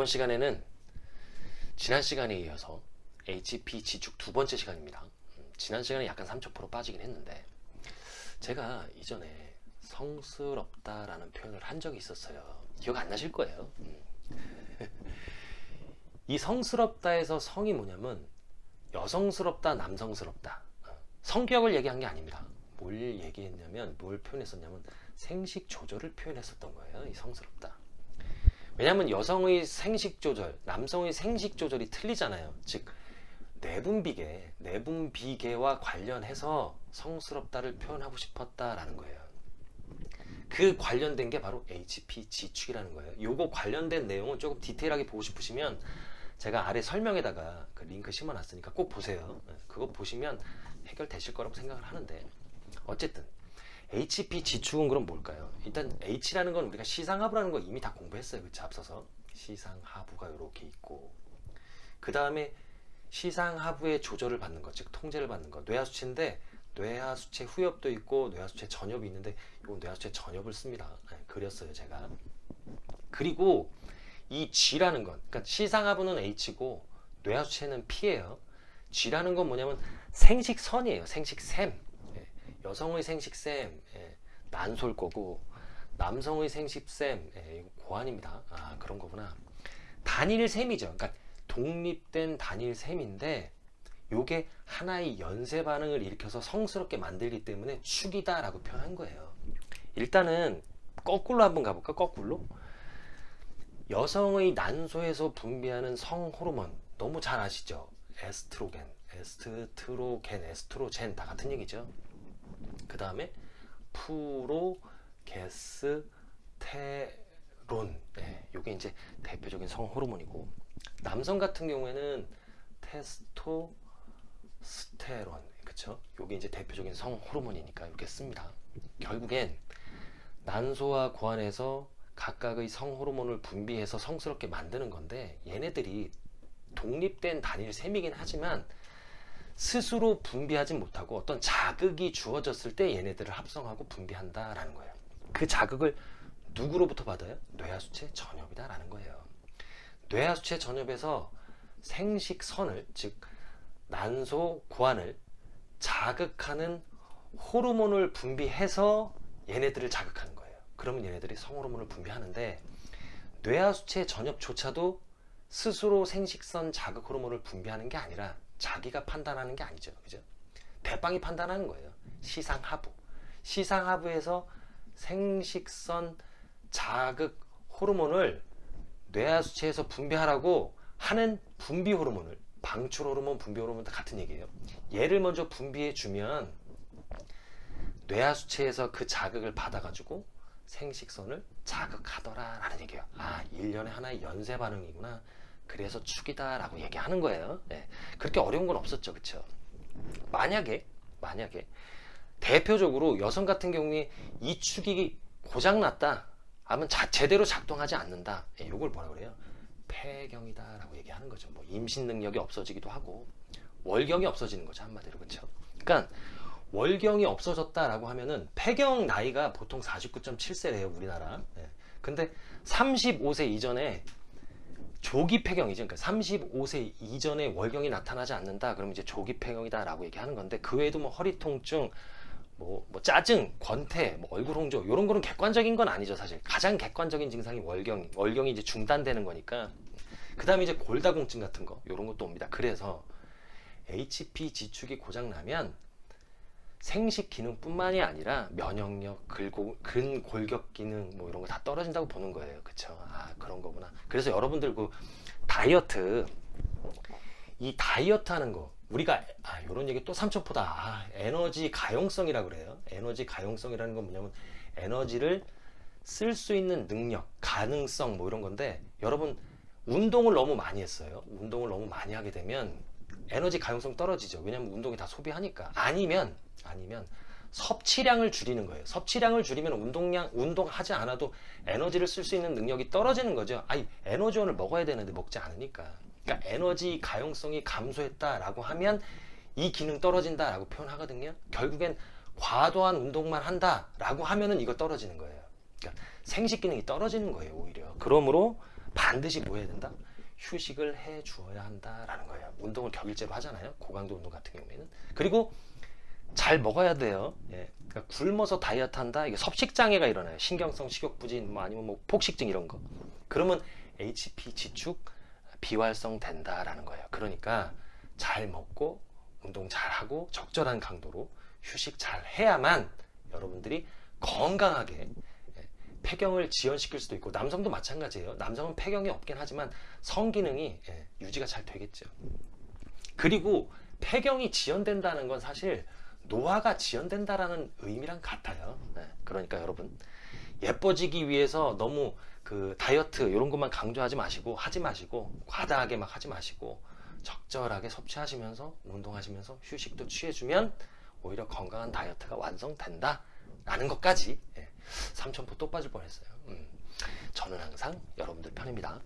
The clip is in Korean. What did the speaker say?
이번 시간에는 지난 시간에 이어서 HP 지축 두 번째 시간입니다. 음, 지난 시간에 약간 3,000% 빠지긴 했는데 제가 이전에 성스럽다라는 표현을 한 적이 있었어요. 기억 안 나실 거예요. 음. 이 성스럽다에서 성이 뭐냐면 여성스럽다, 남성스럽다. 어, 성격을 얘기한 게 아닙니다. 뭘 얘기했냐면 뭘 표현했었냐면 생식 조절을 표현했었던 거예요. 이 성스럽다. 왜냐하면 여성의 생식 조절, 남성의 생식 조절이 틀리잖아요. 즉 내분비계, 내분비계와 관련해서 성스럽다를 표현하고 싶었다라는 거예요. 그 관련된 게 바로 HP 지축이라는 거예요. 요거 관련된 내용은 조금 디테일하게 보고 싶으시면 제가 아래 설명에다가 그 링크 심어놨으니까 꼭 보세요. 네, 그거 보시면 해결되실 거라고 생각을 하는데 어쨌든 HP 지축은 그럼 뭘까요? 일단 H라는 건 우리가 시상하부라는 거 이미 다 공부했어요. 그치? 앞서서 시상하부가 이렇게 있고 그 다음에 시상하부의 조절을 받는 것, 즉 통제를 받는 것 뇌하수체인데 뇌하수체 후엽도 있고 뇌하수체 전엽이 있는데 이건 뇌하수체 전엽을 씁니다. 네, 그렸어요 제가. 그리고 이 G라는 건 그러니까 시상하부는 H고 뇌하수체는 P예요. G라는 건 뭐냐면 생식선이에요. 생식샘. 여성의 생식샘 예, 난솔 거고 남성의 생식샘 예, 고환입니다. 아 그런 거구나. 단일샘이죠. 그러니까 독립된 단일샘인데 요게 하나의 연쇄 반응을 일으켜서 성스럽게 만들기 때문에 축이다 라고 표현한 거예요. 일단은 거꾸로 한번 가볼까? 거꾸로. 여성의 난소에서 분비하는 성 호르몬 너무 잘 아시죠? 에스트로겐, 에스트로겐, 에스트로젠 다 같은 얘기죠. 그 다음에 프로게스테론 네, 이게 이제 대표적인 성 호르몬이고 남성 같은 경우에는 테스토스테론 그쵸? 이게 이제 대표적인 성 호르몬이니까 이렇게 씁니다. 결국엔 난소와 고안에서 각각의 성 호르몬을 분비해서 성스럽게 만드는 건데 얘네들이 독립된 단일 셈이긴 하지만 스스로 분비하지 못하고 어떤 자극이 주어졌을 때 얘네들을 합성하고 분비한다라는 거예요. 그 자극을 누구로부터 받아요? 뇌하수체 전엽이다라는 거예요. 뇌하수체 전엽에서 생식선을 즉 난소 고환을 자극하는 호르몬을 분비해서 얘네들을 자극하는 거예요. 그러면 얘네들이 성호르몬을 분비하는데 뇌하수체 전엽조차도 스스로 생식선 자극 호르몬을 분비하는 게 아니라 자기가 판단하는 게 아니죠. 그죠? 대빵이 판단하는 거예요. 시상하부. 시상하부에서 생식선 자극 호르몬을 뇌하수체에서 분비하라고 하는 분비 호르몬을 방출 호르몬, 분비 호르몬 다 같은 얘기예요. 얘를 먼저 분비해 주면 뇌하수체에서 그 자극을 받아가지고 생식선을 자극하더라 라는 얘기예요. 아, 1년에 하나의 연쇄 반응이구나. 그래서 축이다 라고 얘기하는 거예요. 네. 그렇게 어려운 건 없었죠. 그쵸? 만약에 만약에 대표적으로 여성 같은 경우에 이 축이 고장났다 하면 자, 제대로 작동하지 않는다. 네, 이걸 뭐라 그래요? 폐경이다 라고 얘기하는 거죠. 뭐 임신 능력이 없어지기도 하고 월경이 없어지는 거죠 한마디로. 그쵸? 그러니까 월경이 없어졌다 라고 하면은 폐경 나이가 보통 49.7세래요 우리나라. 네. 근데 35세 이전에 조기 폐경이죠. 그러니까 35세 이전에 월경이 나타나지 않는다. 그러면 이제 조기 폐경이다라고 얘기하는 건데 그 외에도 뭐 허리 통증, 뭐, 뭐 짜증, 권태, 뭐 얼굴 홍조 이런 거는 객관적인 건 아니죠. 사실 가장 객관적인 증상이 월경, 월경이 이제 중단되는 거니까. 그 다음에 이제 골다공증 같은 거 이런 것도 옵니다. 그래서 HP 지축이 고장 나면 생식 기능뿐만이 아니라 면역력, 글고, 근골격 기능 뭐 이런 거 다 떨어진다고 보는 거예요. 그쵸? 아 그런 거구나. 그래서 여러분들 그 다이어트 이 다이어트 하는 거 우리가 아 요런 얘기 또 삼천포다 아, 에너지 가용성이라 그래요. 에너지 가용성이라는 건 뭐냐면 에너지를 쓸 수 있는 능력, 가능성 뭐 이런 건데 여러분 운동을 너무 많이 했어요. 운동을 너무 많이 하게 되면 에너지 가용성 떨어지죠. 왜냐면 운동이 다 소비하니까. 아니면 아니면 섭취량을 줄이는 거예요. 섭취량을 줄이면 운동량, 운동하지 않아도 에너지를 쓸 수 있는 능력이 떨어지는 거죠. 아니, 에너지원을 먹어야 되는데 먹지 않으니까. 그러니까 에너지 가용성이 감소했다라고 하면 이 기능 떨어진다라고 표현하거든요. 결국엔 과도한 운동만 한다라고 하면은 이거 떨어지는 거예요. 그러니까 생식 기능이 떨어지는 거예요, 오히려. 그러므로 반드시 뭐 해야 된다? 휴식을 해 주어야 한다라는 거예요. 운동을 격일제로 하잖아요. 고강도 운동 같은 경우에는. 그리고 잘 먹어야 돼요. 예. 그러니까 굶어서 다이어트 한다. 이게 섭식 장애가 일어나요. 신경성 식욕 부진 뭐 아니면 뭐 폭식증 이런 거. 그러면 HP 지축 비활성 된다라는 거예요. 그러니까 잘 먹고 운동 잘 하고 적절한 강도로 휴식 잘 해야만 여러분들이 건강하게 예, 폐경을 지연시킬 수도 있고 남성도 마찬가지예요. 남성은 폐경이 없긴 하지만 성기능이 예, 유지가 잘 되겠죠. 그리고 폐경이 지연된다는 건 사실 노화가 지연된다라는 의미랑 같아요. 네, 그러니까 여러분 예뻐지기 위해서 너무 그 다이어트 이런 것만 강조하지 마시고 하지 마시고 과다하게 막 하지 마시고 적절하게 섭취하시면서 운동하시면서 휴식도 취해주면 오히려 건강한 다이어트가 완성된다 라는 것까지 예, 삼천포 또 빠질 뻔했어요. 음, 저는 항상 여러분들 편입니다.